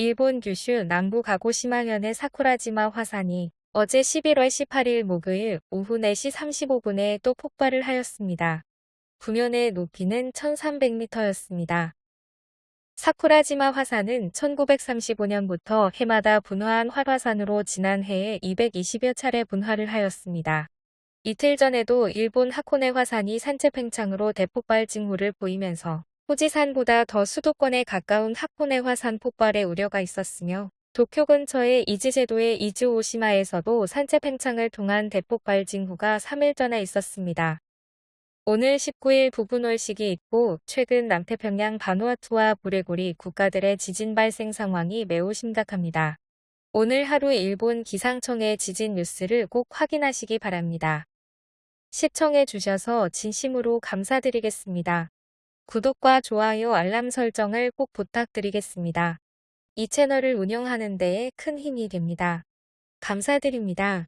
일본 규슈 남부 가고시마현의 사쿠라지마 화산이 어제 11월 18일 목요일 오후 4시 35분에 또 폭발을 하였습니다. 분연의 높이는 1300m였습니다. 사쿠라지마 화산은 1935년부터 해마다 분화한 활화산으로 지난해에 220여 차례 분화를 하였습니다. 이틀 전에도 일본 하코네 화산이 산체 팽창으로 대폭발 징후를 보이면서 후지산보다 더 수도권에 가까운 하코네 화산 폭발의 우려가 있었으며 도쿄 근처의 이즈제도의 이즈 오시마에서도 산체 팽창을 통한 대폭발 징후가 3일 전에 있었습니다. 오늘 19일 부분월식이 있고 최근 남태평양 바누아투와 부레고리 국가들의 지진 발생 상황이 매우 심각합니다. 오늘 하루 일본 기상청의 지진 뉴스를 꼭 확인하시기 바랍니다. 시청해 주셔서 진심으로 감사드리겠습니다. 구독과 좋아요 알람 설정을 꼭 부탁드리겠습니다. 이 채널을 운영하는 데에 큰 힘이 됩니다. 감사드립니다.